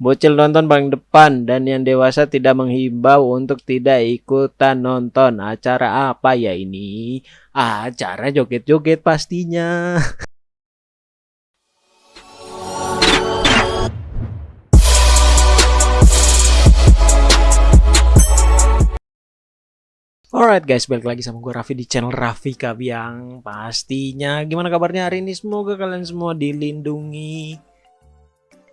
Bocil nonton paling depan dan yang dewasa tidak menghimbau untuk tidak ikutan nonton. Acara apa ya ini? Acara joget-joget pastinya. Alright guys, balik lagi sama gue Raffi di channel Raffi Kabiang Pastinya, gimana kabarnya hari ini? Semoga kalian semua dilindungi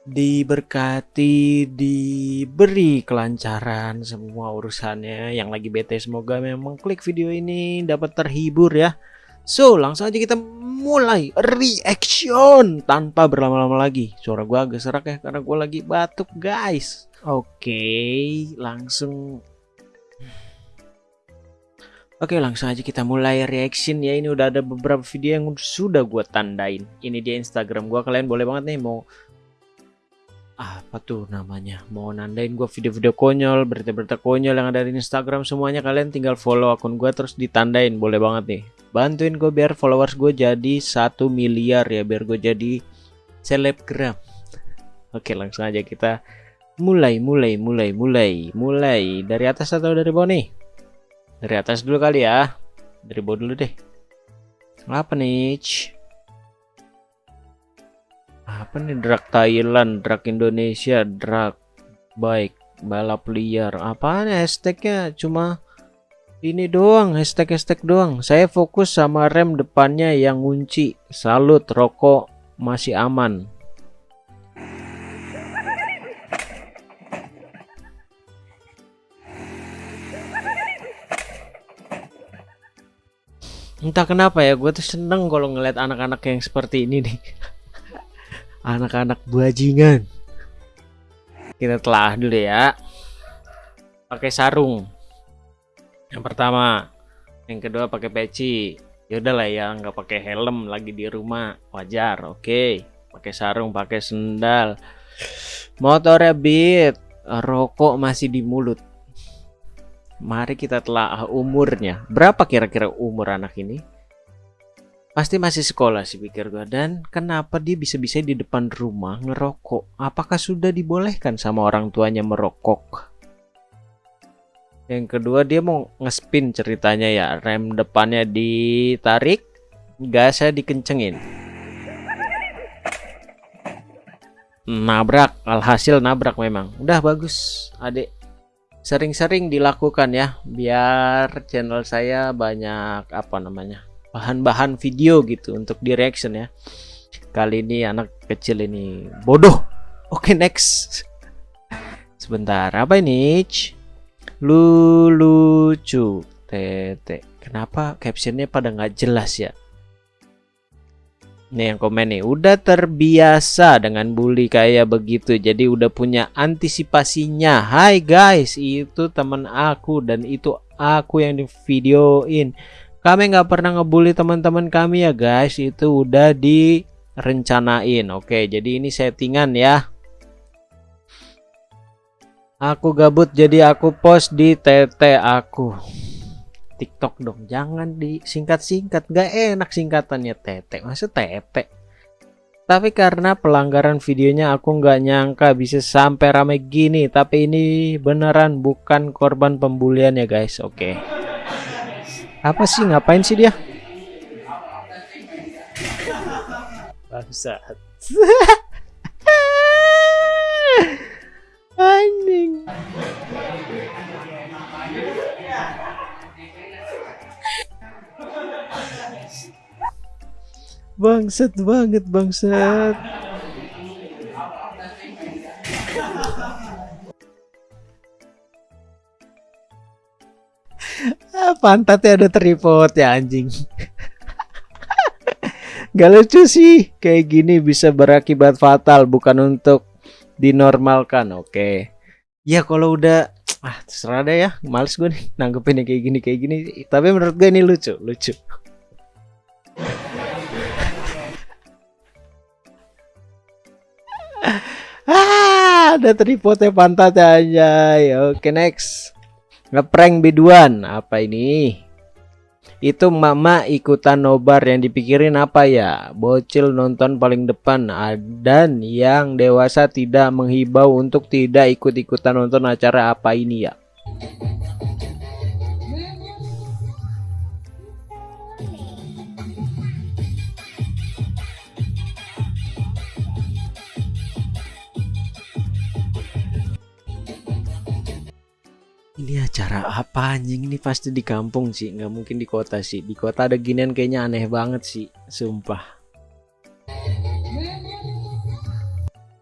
Diberkati, diberi kelancaran semua urusannya. Yang lagi bete semoga memang klik video ini dapat terhibur ya. So, langsung aja kita mulai reaction Tanpa berlama-lama lagi. Suara gue agak serak ya, karena gue lagi batuk guys. Oke, langsung Oke langsung aja kita mulai reaction ya. Ini udah ada beberapa video yang sudah gue tandain. Ini dia Instagram gue kalian boleh banget nih mau apa tuh namanya? Mau nandain gue video-video konyol berita-berita konyol yang ada di Instagram semuanya kalian tinggal follow akun gue terus ditandain. Boleh banget nih. Bantuin gue biar followers gue jadi satu miliar ya biar gue jadi selebgram. Oke langsung aja kita mulai mulai mulai mulai mulai. Dari atas atau dari bawah nih dari atas dulu kali ya. Dari bawah dulu deh. Apa nih? Apa nih drag Thailand, drag Indonesia, drag baik, balap liar. Apaan hashtagnya? Cuma ini doang, hashtag-hashtag doang. Saya fokus sama rem depannya yang ngunci. Salut, rokok masih aman. Entah kenapa ya gue tuh seneng kalau ngeliat anak-anak yang seperti ini nih. Anak-anak bajingan. Kita telah dulu ya. Pakai sarung. Yang pertama. Yang kedua pakai peci. Yaudah lah ya nggak pakai helm lagi di rumah. Wajar oke. Okay. pakai sarung pakai sendal. Motornya beat. Rokok masih di mulut Mari kita telah umurnya. Berapa kira-kira umur anak ini? Pasti masih sekolah sih pikir gue. Dan kenapa dia bisa-bisa di depan rumah ngerokok? Apakah sudah dibolehkan sama orang tuanya merokok? Yang kedua dia mau ngespin ceritanya ya. Rem depannya ditarik, gasnya dikencengin. Nabrak, alhasil nabrak memang. Udah bagus, adik sering-sering dilakukan ya biar channel saya banyak apa namanya bahan-bahan video gitu untuk di reaction ya. Kali ini anak kecil ini bodoh. Oke next. Sebentar apa ini lucu. Tete kenapa captionnya pada nggak jelas ya Nih yang komen nih, udah terbiasa dengan bully kayak begitu, jadi udah punya antisipasinya. Hai guys, itu teman aku dan itu aku yang di videoin. Kami nggak pernah ngebully teman-teman kami ya guys, itu udah direncanain. Oke, jadi ini settingan ya. Aku gabut jadi aku post di TT aku. TikTok dong. Jangan disingkat-singkat. Gak enak singkatannya tete. Masa tete? Tapi karena pelanggaran videonya aku nggak nyangka bisa sampai rame gini. Tapi ini beneran bukan korban pembulian ya guys. Oke. Okay. apa sih? Ngapain sih dia? Bangsat Bangsat banget bangsat. ah, pantatnya ada tripod ya anjing. Gak lucu sih kayak gini bisa berakibat fatal bukan untuk dinormalkan. Oke. Ya kalau udah ah terserah deh ya males gue nih nanggepin kayak gini kayak gini tapi menurut gue ini lucu lucu ah, ada tripodnya pantat aja. Oke, next. Ngeprank biduan. Apa ini? Itu mama ikutan nobar yang dipikirin apa ya? Bocil nonton paling depan dan yang dewasa tidak menghibau untuk tidak ikut-ikutan nonton acara apa ini ya? Acara apa anjing ini pasti di kampung sih? Nggak mungkin di kota sih. Di kota ada ginian kayaknya aneh banget sih sumpah.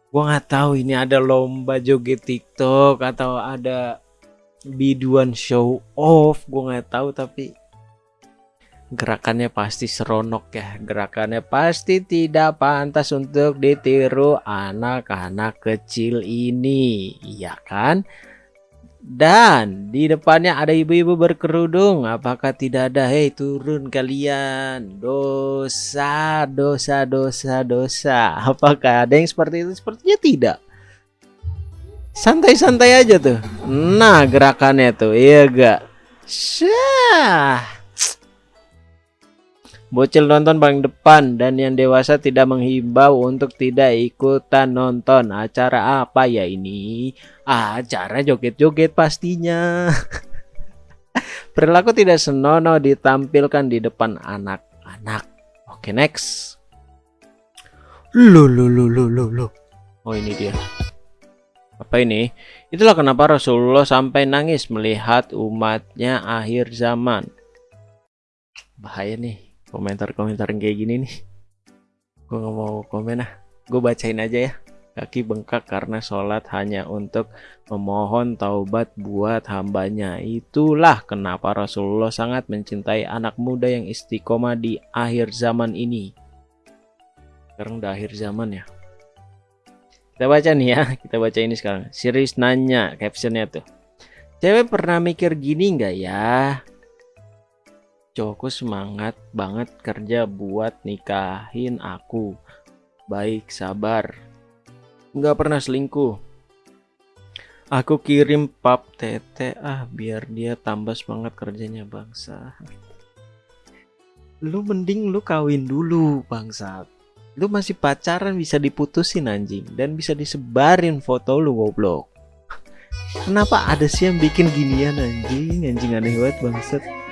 Gua nggak tahu ini ada lomba joget TikTok atau ada biduan show off. Gua nggak tahu tapi gerakannya pasti seronok ya. Gerakannya pasti tidak pantas untuk ditiru anak-anak kecil ini. Iya kan dan di depannya ada ibu-ibu berkerudung. Apakah tidak ada? Hei turun kalian. Dosa, dosa, dosa, dosa. Apakah ada yang seperti itu? Sepertinya tidak. Santai-santai aja tuh. Nah gerakannya tuh. Iya gak? Syah. Bocil nonton paling depan dan yang dewasa tidak menghimbau untuk tidak ikutan nonton. Acara apa ya ini? Acara joget-joget pastinya. Perilaku tidak senonoh ditampilkan di depan anak-anak. Oke, next. Lu lu lu lu lu lu. Oh, ini dia. Apa ini? Itulah kenapa Rasulullah sampai nangis melihat umatnya akhir zaman. Bahaya nih komentar-komentar kayak gini nih. Gue nggak mau komen ah. Gue bacain aja ya. Kaki bengkak karena sholat hanya untuk memohon taubat buat hambanya. Itulah kenapa Rasulullah sangat mencintai anak muda yang istiqomah di akhir zaman ini. Sekarang udah akhir zaman ya. Kita baca nih ya. Kita baca ini sekarang. Series nanya captionnya tuh. Cewek pernah mikir gini nggak ya cowokku semangat banget kerja buat nikahin aku. Baik, sabar. Nggak pernah selingkuh. Aku kirim pap tete ah biar dia tambah semangat kerjanya bangsa. Lu mending lu kawin dulu bangsa. Lu masih pacaran bisa diputusin anjing dan bisa disebarin foto lu goblok. Kenapa ada sih yang bikin ginian anjing? Anjing aneh banget bangsat.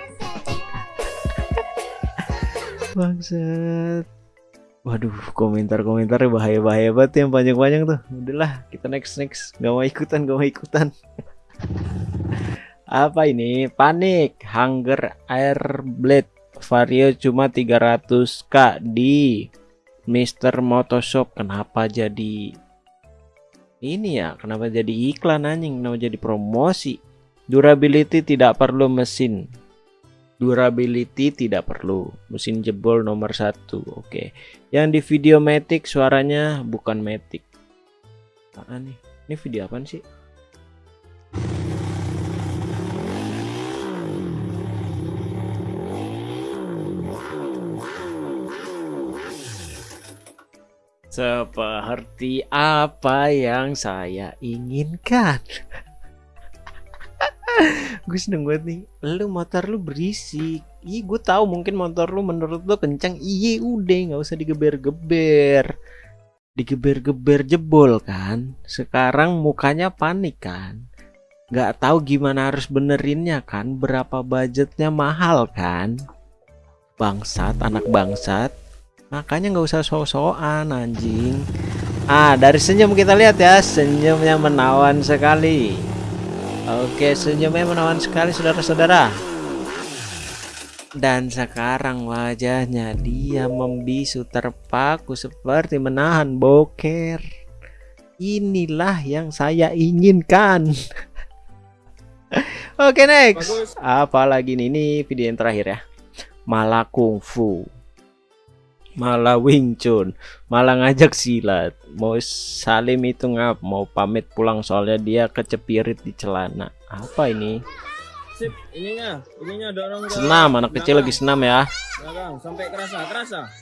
Bangsat. Waduh, komentar-komentarnya bahaya-bahaya banget yang panjang-panjang tuh. Udahlah, kita next next. Gak mau ikutan, gak mau ikutan. Apa ini? Panik, Hunger Air Blade Vario cuma 300k di Mister Motoshop. Kenapa jadi ini ya? Kenapa jadi iklan anjing? Kenapa jadi promosi? Durability tidak perlu mesin durability tidak perlu. Mesin jebol nomor satu oke. Okay. yang di video matic suaranya bukan matic. Apa nih ini video apa sih? Seperti apa yang saya inginkan gue seneng banget nih. Lu motor lu berisik. Iya gue tahu mungkin motor lu menurut lu kencang iya udah nggak usah digeber-geber. Digeber-geber jebol kan? Sekarang mukanya panik kan? Nggak tahu gimana harus benerinnya kan? Berapa budgetnya mahal kan? Bangsat anak bangsat. Makanya nggak usah so-soan anjing. Ah dari senyum kita lihat ya. Senyumnya menawan sekali Oke, senyumnya menawan sekali saudara-saudara. Dan sekarang wajahnya dia membisu terpaku seperti menahan boker. Inilah yang saya inginkan. Oke, next. Apalagi nih, ini video yang terakhir ya. Malah kungfu malah Wing Chun. Malah ngajak silat. Mau salim itu ngap mau pamit pulang soalnya dia kecepirit di celana. Apa ini? Sip, ininya ininya dorong senam anak kecil lagi senam ya. Belakang sampai kerasa kerasa, ini.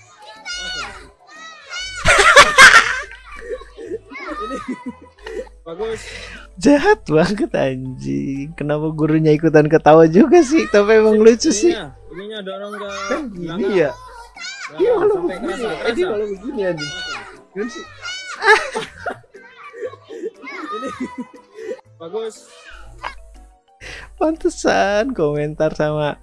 Bagus. Jahat banget anjing. Kenapa gurunya ikutan ketawa juga sih? Tapi emang lucu sih. ininya dorong ke kan gini ya Iya kalau sampai begini. kerasa. kalau begini aja kan sih? Ini. Bagus. pantesan komentar sama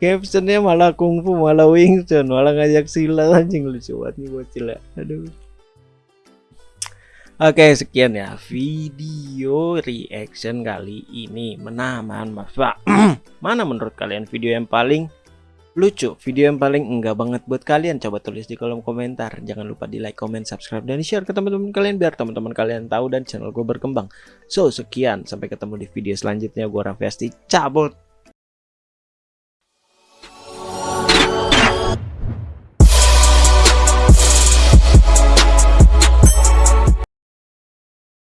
captionnya malah kungfu malah Wing Chun malah ngajak silat anjing lucu banget nih bocil ya aduh. Oke sekian ya video reaction kali ini. Menaman mas pak. Mana menurut kalian video yang paling lucu video yang paling enggak banget buat kalian. Coba tulis di kolom komentar. Jangan lupa di like comment subscribe dan share ke teman-teman kalian biar teman-teman kalian tahu dan channel gue berkembang. So sekian. Sampai ketemu di video selanjutnya. Gue Raffi Asti. Cabut